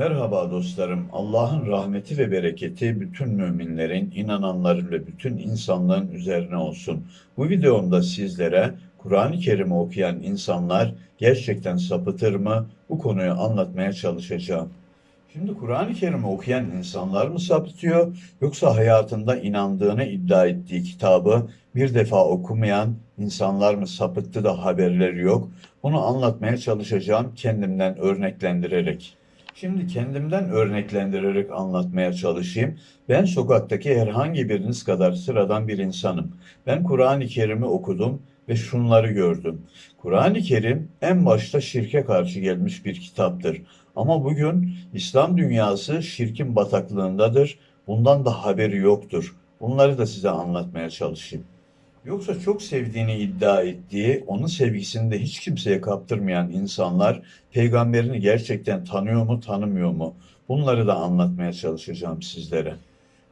Merhaba dostlarım. Allah'ın rahmeti ve bereketi bütün müminlerin, inananların ve bütün insanlığın üzerine olsun. Bu videomda sizlere Kur'an-ı Kerim'i okuyan insanlar gerçekten sapıtır mı? Bu konuyu anlatmaya çalışacağım. Şimdi Kur'an-ı Kerim'i okuyan insanlar mı sapıtıyor yoksa hayatında inandığını iddia ettiği kitabı bir defa okumayan insanlar mı sapıttı da haberleri yok? Bunu anlatmaya çalışacağım kendimden örneklendirerek. Şimdi kendimden örneklendirerek anlatmaya çalışayım. Ben sokaktaki herhangi biriniz kadar sıradan bir insanım. Ben Kur'an-ı Kerim'i okudum ve şunları gördüm. Kur'an-ı Kerim en başta şirke karşı gelmiş bir kitaptır. Ama bugün İslam dünyası şirkin bataklığındadır. Bundan da haberi yoktur. Bunları da size anlatmaya çalışayım. Yoksa çok sevdiğini iddia ettiği, onun sevgisini de hiç kimseye kaptırmayan insanlar peygamberini gerçekten tanıyor mu, tanımıyor mu? Bunları da anlatmaya çalışacağım sizlere.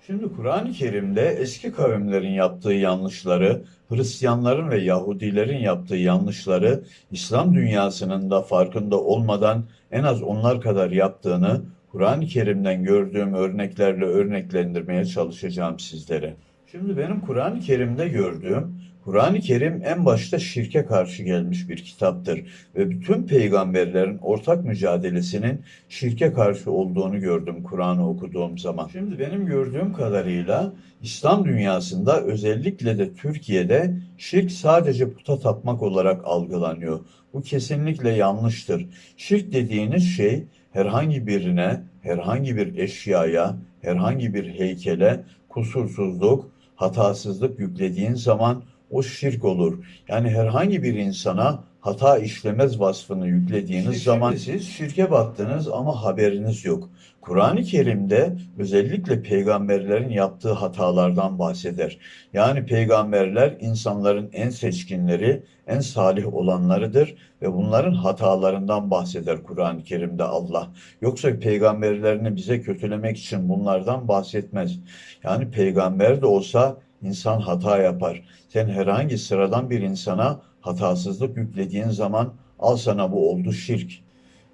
Şimdi Kur'an-ı Kerim'de eski kavimlerin yaptığı yanlışları, Hristiyanların ve Yahudilerin yaptığı yanlışları İslam dünyasının da farkında olmadan en az onlar kadar yaptığını Kur'an-ı Kerim'den gördüğüm örneklerle örneklendirmeye çalışacağım sizlere. Şimdi benim Kur'an-ı Kerim'de gördüğüm, Kur'an-ı Kerim en başta şirke karşı gelmiş bir kitaptır ve bütün peygamberlerin ortak mücadelesinin şirke karşı olduğunu gördüm Kur'an'ı okuduğum zaman. Şimdi benim gördüğüm kadarıyla İslam dünyasında özellikle de Türkiye'de şirk sadece puta tapmak olarak algılanıyor. Bu kesinlikle yanlıştır. Şirk dediğiniz şey herhangi birine, herhangi bir eşyaya, herhangi bir heykele kusursuzluk, hatasızlık yüklediğin zaman o şirk olur. Yani herhangi bir insana hata işlemez vasfını yüklediğiniz zaman siz şirke battınız ama haberiniz yok. Kur'an-ı Kerim'de özellikle peygamberlerin yaptığı hatalardan bahseder. Yani peygamberler insanların en seçkinleri, en salih olanlarıdır ve bunların hatalarından bahseder Kur'an-ı Kerim'de Allah. Yoksa peygamberlerini bize kötülemek için bunlardan bahsetmez. Yani peygamber de olsa insan hata yapar. Sen herhangi sıradan bir insana hatasızlık yüklediğin zaman al sana bu oldu şirk.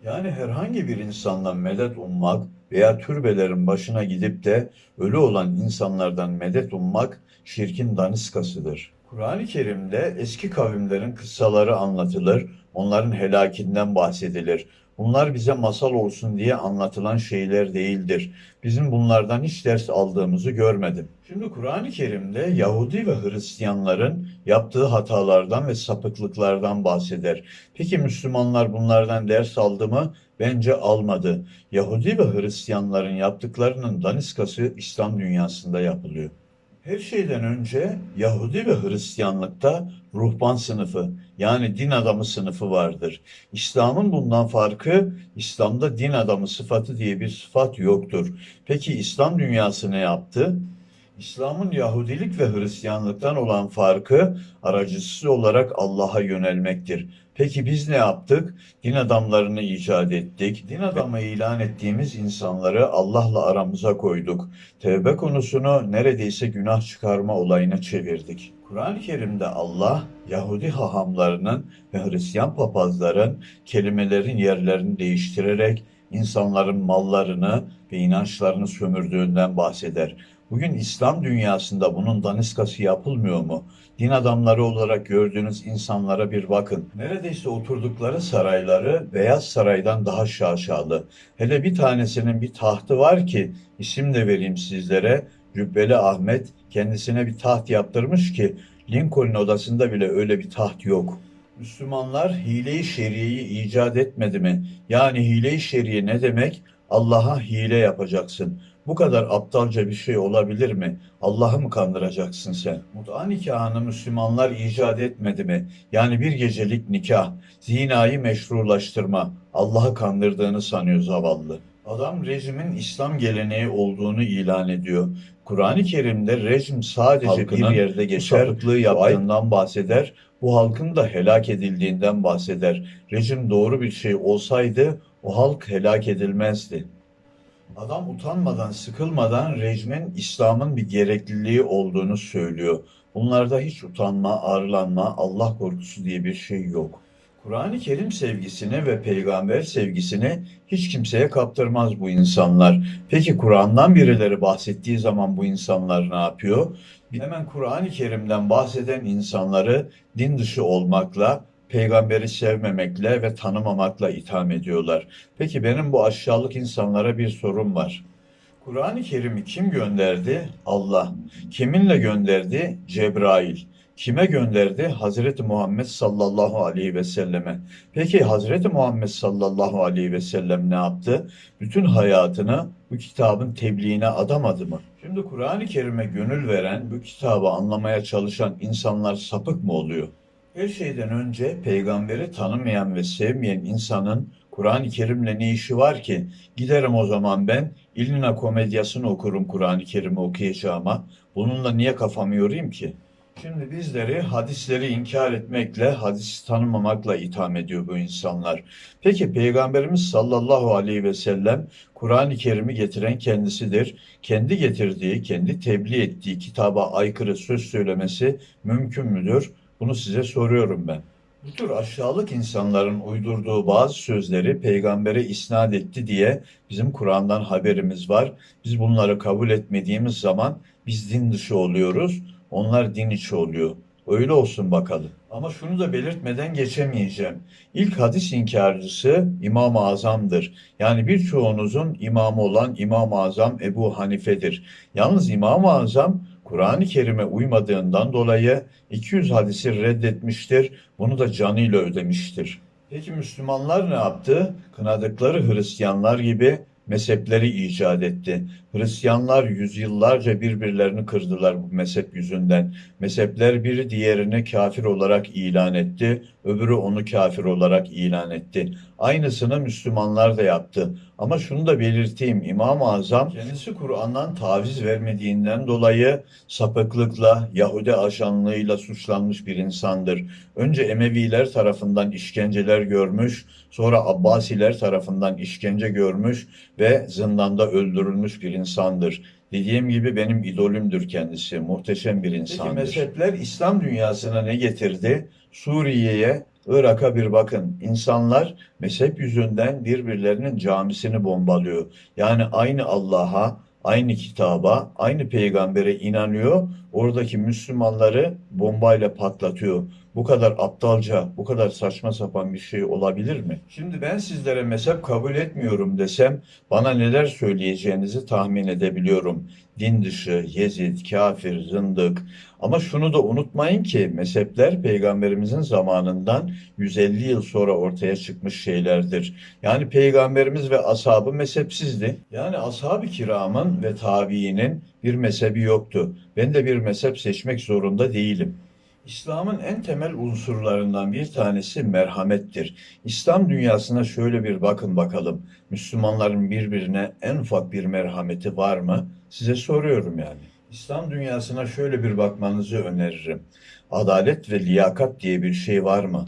Yani herhangi bir insandan medet ummak veya türbelerin başına gidip de ölü olan insanlardan medet ummak şirkin daniskasıdır. Kur'an-ı Kerim'de eski kavimlerin kıssaları anlatılır, onların helakinden bahsedilir. Bunlar bize masal olsun diye anlatılan şeyler değildir. Bizim bunlardan hiç ders aldığımızı görmedim. Şimdi Kur'an-ı Kerim'de Yahudi ve Hristiyanların yaptığı hatalardan ve sapıklıklardan bahseder. Peki Müslümanlar bunlardan ders aldı mı? Bence almadı. Yahudi ve Hristiyanların yaptıklarının daniskası İslam dünyasında yapılıyor. Her şeyden önce Yahudi ve Hristiyanlıkta ruhban sınıfı yani din adamı sınıfı vardır. İslam'ın bundan farkı İslam'da din adamı sıfatı diye bir sıfat yoktur. Peki İslam dünyası ne yaptı? İslam'ın Yahudilik ve Hristiyanlıktan olan farkı aracısız olarak Allah'a yönelmektir. Peki biz ne yaptık? Din adamlarını icat ettik. Din adamı ilan ettiğimiz insanları Allah'la aramıza koyduk. Tevbe konusunu neredeyse günah çıkarma olayına çevirdik. Kur'an-ı Kerim'de Allah Yahudi hahamlarının ve Hristiyan papazların kelimelerin yerlerini değiştirerek insanların mallarını ve inançlarını sömürdüğünden bahseder. Bugün İslam dünyasında bunun daniskası yapılmıyor mu? Din adamları olarak gördüğünüz insanlara bir bakın. Neredeyse oturdukları sarayları Beyaz Saray'dan daha şaşalı. Hele bir tanesinin bir tahtı var ki isim de vereyim sizlere. Cübbeli Ahmet kendisine bir taht yaptırmış ki Lincoln odasında bile öyle bir taht yok. Müslümanlar hile-i şeriyeyi icat etmedi mi? Yani hile-i şeriye ne demek? Allah'a hile yapacaksın. Bu kadar aptalca bir şey olabilir mi? Allah'ı mı kandıracaksın sen? Mut'a nikahını Müslümanlar icat etmedi mi? Yani bir gecelik nikah, zinayı meşrulaştırma. Allah'ı kandırdığını sanıyor zavallı. Adam rejimin İslam geleneği olduğunu ilan ediyor. Kur'an-ı Kerim'de rejim sadece Halkının bir yerde geçer, sapıklığı yaptığından bahseder, bu halkın da helak edildiğinden bahseder. Rejim doğru bir şey olsaydı o halk helak edilmezdi. Adam utanmadan, sıkılmadan rejimin İslam'ın bir gerekliliği olduğunu söylüyor. Bunlarda hiç utanma, arlanma, Allah korkusu diye bir şey yok. Kur'an-ı Kerim sevgisini ve peygamber sevgisini hiç kimseye kaptırmaz bu insanlar. Peki Kur'an'dan birileri bahsettiği zaman bu insanlar ne yapıyor? Hemen Kur'an-ı Kerim'den bahseden insanları din dışı olmakla, peygamberi sevmemekle ve tanımamakla itham ediyorlar. Peki benim bu aşağılık insanlara bir sorum var. Kur'an-ı Kerim'i kim gönderdi? Allah. Kiminle gönderdi? Cebrail. Kime gönderdi? Hazreti Muhammed sallallahu aleyhi ve selleme. Peki Hazreti Muhammed sallallahu aleyhi ve sellem ne yaptı? Bütün hayatını bu kitabın tebliğine adamadı mı? Şimdi Kur'an-ı Kerim'e gönül veren, bu kitabı anlamaya çalışan insanlar sapık mı oluyor? Her şeyden önce peygamberi tanımayan ve sevmeyen insanın Kur'an-ı Kerim'le ne işi var ki? Giderim o zaman ben İlmina komedyasını okurum Kur'an-ı Kerim'i okuyacağıma. Bununla niye kafamı yorayım ki? Şimdi bizleri hadisleri inkar etmekle, hadisi tanımamakla itham ediyor bu insanlar. Peki Peygamberimiz sallallahu aleyhi ve sellem Kur'an-ı Kerim'i getiren kendisidir. Kendi getirdiği, kendi tebliğ ettiği kitaba aykırı söz söylemesi mümkün müdür? Bunu size soruyorum ben. Bu tür aşağılık insanların uydurduğu bazı sözleri peygambere isnat etti diye bizim Kur'an'dan haberimiz var. Biz bunları kabul etmediğimiz zaman biz din dışı oluyoruz. Onlar din içi oluyor. Öyle olsun bakalım. Ama şunu da belirtmeden geçemeyeceğim. İlk hadis inkarcısı İmam-ı Azam'dır. Yani birçoğunuzun imamı olan İmam-ı Azam Ebu Hanife'dir. Yalnız İmam-ı Azam Kur'an-ı Kerim'e uymadığından dolayı 200 hadisi reddetmiştir. Bunu da canıyla ödemiştir. Peki Müslümanlar ne yaptı? Kınadıkları Hristiyanlar gibi mezhepleri icat etti. Hristiyanlar yüzyıllarca birbirlerini kırdılar bu mezhep yüzünden. Mezhepler biri diğerini kafir olarak ilan etti, öbürü onu kafir olarak ilan etti. Aynısını Müslümanlar da yaptı. Ama şunu da belirteyim, İmam-ı Azam kendisi Kur'an'dan taviz vermediğinden dolayı sapıklıkla, Yahudi ajanlığıyla suçlanmış bir insandır. Önce Emeviler tarafından işkenceler görmüş, sonra Abbasiler tarafından işkence görmüş ve zindanda öldürülmüş bir insandır. Dediğim gibi benim idolümdür kendisi. Muhteşem bir insandır. Peki mezhepler İslam dünyasına ne getirdi? Suriye'ye, Irak'a bir bakın. İnsanlar mezhep yüzünden birbirlerinin camisini bombalıyor. Yani aynı Allah'a, aynı kitaba, aynı peygambere inanıyor. Oradaki Müslümanları bombayla patlatıyor. Bu kadar aptalca, bu kadar saçma sapan bir şey olabilir mi? Şimdi ben sizlere mezhep kabul etmiyorum desem bana neler söyleyeceğinizi tahmin edebiliyorum. Din dışı, Yezid, kafir, zındık. Ama şunu da unutmayın ki mezhepler peygamberimizin zamanından 150 yıl sonra ortaya çıkmış şeylerdir. Yani peygamberimiz ve ashabı mezhepsizdi. Yani ashab-ı kiramın ve tabiinin bir mezhebi yoktu. Ben de bir mezhep seçmek zorunda değilim. İslam'ın en temel unsurlarından bir tanesi merhamettir. İslam dünyasına şöyle bir bakın bakalım. Müslümanların birbirine en ufak bir merhameti var mı? Size soruyorum yani. İslam dünyasına şöyle bir bakmanızı öneririm. Adalet ve liyakat diye bir şey var mı?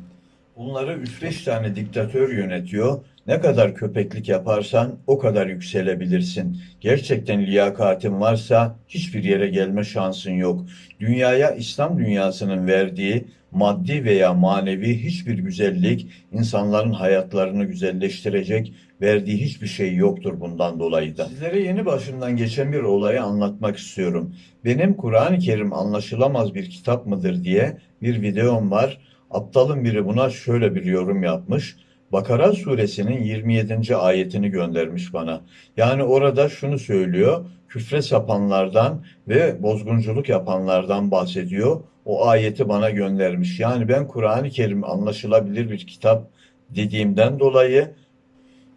Bunları 3-5 tane diktatör yönetiyor. Ne kadar köpeklik yaparsan o kadar yükselebilirsin. Gerçekten liyakatin varsa hiçbir yere gelme şansın yok. Dünyaya İslam dünyasının verdiği maddi veya manevi hiçbir güzellik insanların hayatlarını güzelleştirecek verdiği hiçbir şey yoktur bundan dolayı da. Sizlere yeni başımdan geçen bir olayı anlatmak istiyorum. Benim Kur'an-ı Kerim anlaşılamaz bir kitap mıdır diye bir videom var. Aptalın biri buna şöyle bir yorum yapmış. Bakara suresinin 27. ayetini göndermiş bana. Yani orada şunu söylüyor. Küfre sapanlardan ve bozgunculuk yapanlardan bahsediyor. O ayeti bana göndermiş. Yani ben Kur'an-ı Kerim anlaşılabilir bir kitap dediğimden dolayı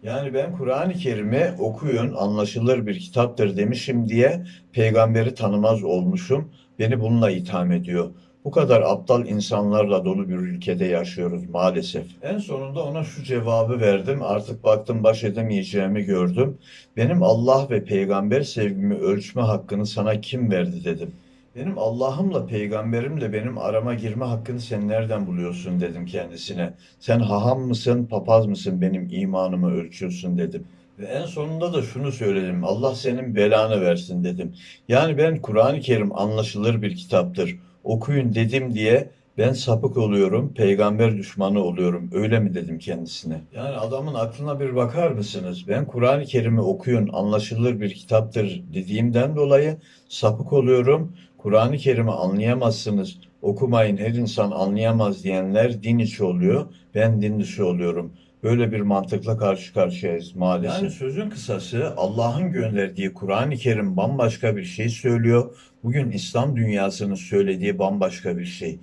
yani ben Kur'an-ı Kerim'i okuyun anlaşılır bir kitaptır demişim diye peygamberi tanımaz olmuşum. Beni bununla itham ediyor. Bu kadar aptal insanlarla dolu bir ülkede yaşıyoruz maalesef. En sonunda ona şu cevabı verdim. Artık baktım baş edemeyeceğimi gördüm. Benim Allah ve peygamber sevgimi ölçme hakkını sana kim verdi dedim. Benim Allah'ımla peygamberimle benim arama girme hakkını sen nereden buluyorsun dedim kendisine. Sen haham mısın, papaz mısın benim imanımı ölçüyorsun dedim. Ve en sonunda da şunu söyledim. Allah senin belanı versin dedim. Yani ben Kur'an-ı Kerim anlaşılır bir kitaptır okuyun dedim diye Ben sapık oluyorum, peygamber düşmanı oluyorum. Öyle mi dedim kendisine. Yani adamın aklına bir bakar mısınız? Ben Kur'an-ı Kerim'i okuyun, anlaşılır bir kitaptır dediğimden dolayı sapık oluyorum. Kur'an-ı Kerim'i anlayamazsınız, okumayın her insan anlayamaz diyenler din içi oluyor. Ben din dışı oluyorum. Böyle bir mantıkla karşı karşıyayız maalesef. Yani sözün kısası Allah'ın gönderdiği Kur'an-ı Kerim bambaşka bir şey söylüyor. Bugün İslam dünyasının söylediği bambaşka bir şey.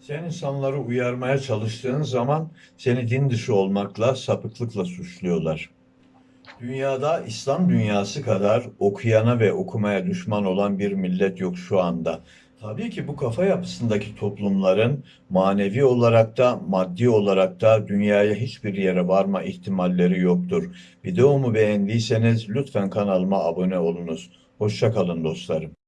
Sen insanları uyarmaya çalıştığın zaman seni din dışı olmakla, sapıklıkla suçluyorlar. Dünyada İslam dünyası kadar okuyana ve okumaya düşman olan bir millet yok şu anda. Tabii ki bu kafa yapısındaki toplumların manevi olarak da maddi olarak da dünyaya hiçbir yere varma ihtimalleri yoktur. Videomu beğendiyseniz lütfen kanalıma abone olunuz. Hoşça kalın dostlarım.